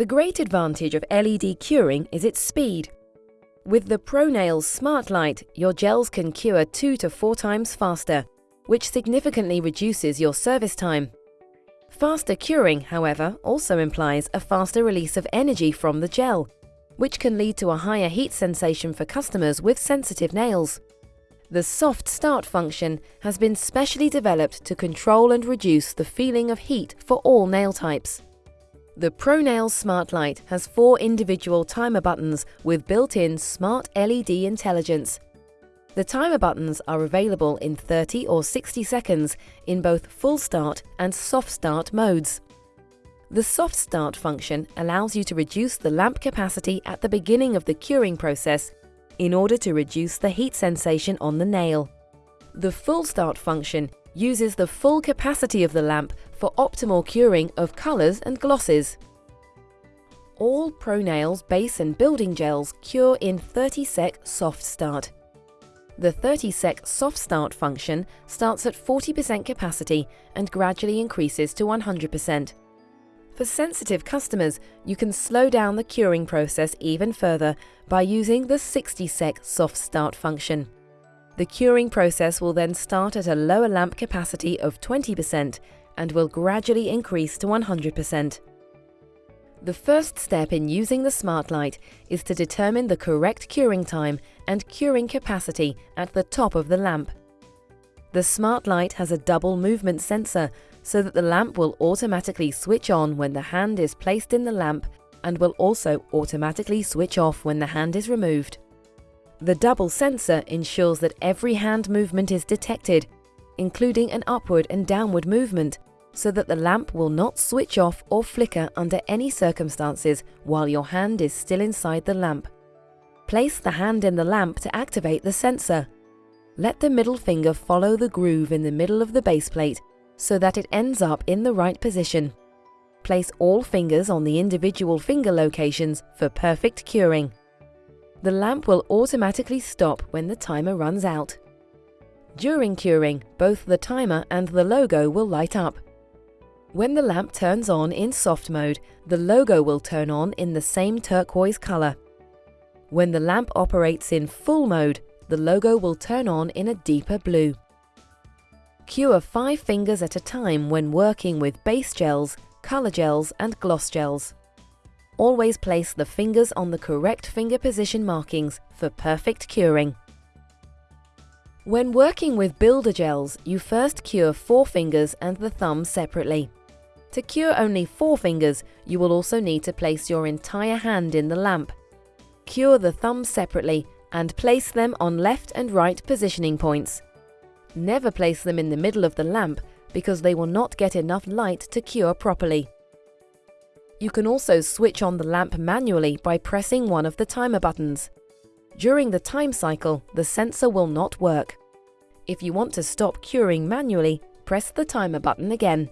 The great advantage of LED curing is its speed. With the ProNails Smart Light, your gels can cure two to four times faster, which significantly reduces your service time. Faster curing, however, also implies a faster release of energy from the gel, which can lead to a higher heat sensation for customers with sensitive nails. The soft start function has been specially developed to control and reduce the feeling of heat for all nail types. The ProNails Smart Light has four individual timer buttons with built-in smart LED intelligence. The timer buttons are available in 30 or 60 seconds in both full start and soft start modes. The soft start function allows you to reduce the lamp capacity at the beginning of the curing process in order to reduce the heat sensation on the nail. The full start function uses the full capacity of the lamp for optimal curing of colours and glosses. All ProNails base and building gels cure in 30 sec soft start. The 30 sec soft start function starts at 40% capacity and gradually increases to 100%. For sensitive customers, you can slow down the curing process even further by using the 60 sec soft start function. The curing process will then start at a lower lamp capacity of 20% and will gradually increase to 100%. The first step in using the Smart Light is to determine the correct curing time and curing capacity at the top of the lamp. The Smart Light has a double movement sensor so that the lamp will automatically switch on when the hand is placed in the lamp and will also automatically switch off when the hand is removed. The double sensor ensures that every hand movement is detected, including an upward and downward movement, so that the lamp will not switch off or flicker under any circumstances while your hand is still inside the lamp. Place the hand in the lamp to activate the sensor. Let the middle finger follow the groove in the middle of the base plate so that it ends up in the right position. Place all fingers on the individual finger locations for perfect curing. The lamp will automatically stop when the timer runs out. During curing, both the timer and the logo will light up. When the lamp turns on in soft mode, the logo will turn on in the same turquoise color. When the lamp operates in full mode, the logo will turn on in a deeper blue. Cure five fingers at a time when working with base gels, color gels and gloss gels. Always place the fingers on the correct finger position markings for perfect curing. When working with builder gels, you first cure four fingers and the thumb separately. To cure only four fingers, you will also need to place your entire hand in the lamp. Cure the thumb separately and place them on left and right positioning points. Never place them in the middle of the lamp because they will not get enough light to cure properly. You can also switch on the lamp manually by pressing one of the timer buttons. During the time cycle, the sensor will not work. If you want to stop curing manually, press the timer button again.